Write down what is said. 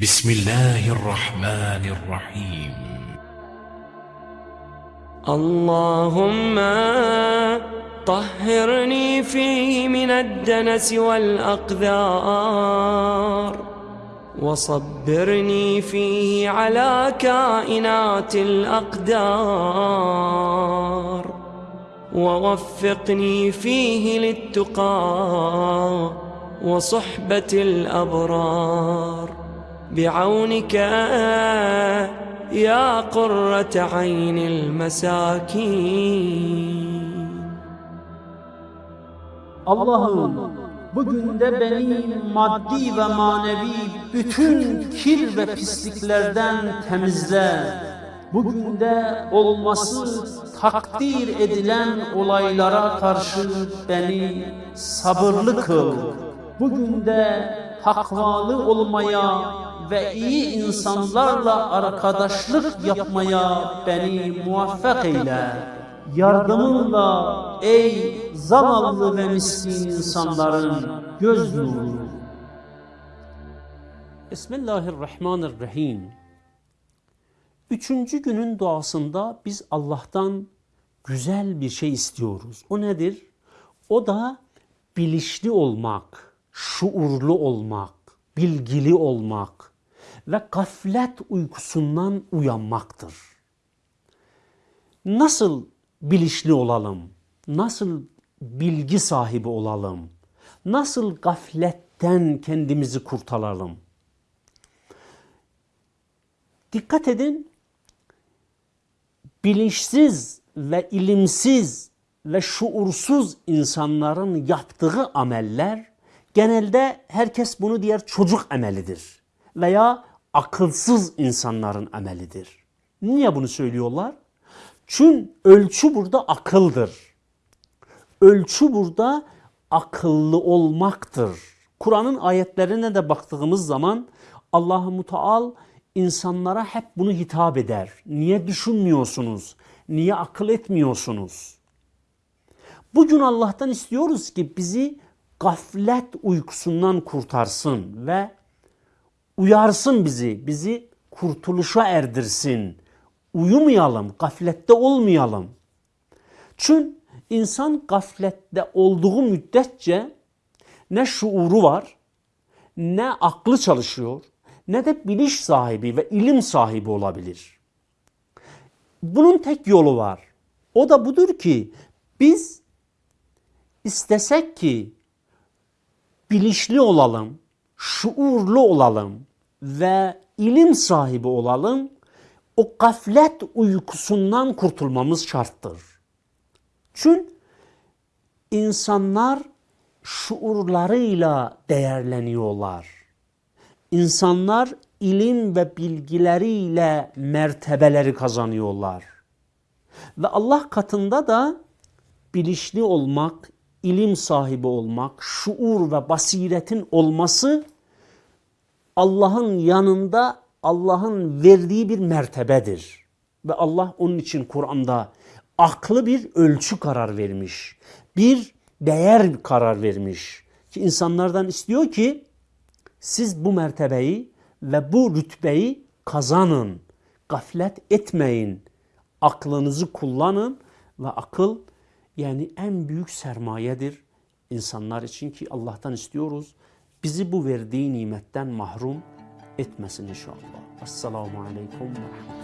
بسم الله الرحمن الرحيم. اللهم طهرني فيه من الدنس والأقذار وصبرني فيه على كائنات الأقدار ووفقني فيه للتقى وصحبة الأبرار. بعونك يا قرة عين المساكين Allah'ım bugün de beni maddi ve manevi bütün kir ve pisliklerden temizle. Bugün de olması takdir edilen olaylara karşı beni sabırlı kıl. Bugün de takvalı olmaya ve iyi insanlarla arkadaşlık yapmaya beni muvaffak eyle. Yardımınla ey zavallı ve miskin insanların göz nuru. Bismillahirrahmanirrahim. Üçüncü günün duasında biz Allah'tan güzel bir şey istiyoruz. O nedir? O da bilinçli olmak, şuurlu olmak, bilgili olmak ve gaflet uykusundan uyanmaktır. Nasıl bilinçli olalım? Nasıl bilgi sahibi olalım? Nasıl gafletten kendimizi kurtaralım? Dikkat edin, bilinçsiz ve ilimsiz ve şuursuz insanların yaptığı ameller genelde herkes bunu diğer çocuk amelidir veya akılsız insanların amelidir. Niye bunu söylüyorlar? Çünkü ölçü burada akıldır. Ölçü burada akıllı olmaktır. Kur'an'ın ayetlerine de baktığımız zaman Allah-u Muteal insanlara hep bunu hitap eder. Niye düşünmüyorsunuz? Niye akıl etmiyorsunuz? Bugün Allah'tan istiyoruz ki bizi gaflet uykusundan kurtarsın ve uyarsın bizi, bizi kurtuluşa erdirsin. Uyumayalım, gaflette olmayalım. Çünkü insan gaflette olduğu müddetçe ne şuuru var, ne aklı çalışıyor, ne de bilinç sahibi ve ilim sahibi olabilir. Bunun tek yolu var. O da budur ki biz istesek ki bilinçli olalım, şuurlu olalım ve ilim sahibi olalım, o gaflet uykusundan kurtulmamız şarttır. Çünkü insanlar şuurlarıyla değerleniyorlar. İnsanlar ilim ve bilgileriyle mertebeleri kazanıyorlar. Ve Allah katında da bilinçli olmak, ilim sahibi olmak, şuur ve basiretin olması Allah'ın yanında Allah'ın verdiği bir mertebedir. Ve Allah onun için Kur'an'da aklı bir ölçü karar vermiş. Bir değer karar vermiş. Ki insanlardan istiyor ki siz bu mertebeyi ve bu rütbeyi kazanın. Gaflet etmeyin. Aklınızı kullanın ve akıl yani en büyük sermayedir insanlar için ki Allah'tan istiyoruz. bizi bu verdiyi nimətdən mahrum etməsin inşallah. Assalamu aleykum və rəhmətullah.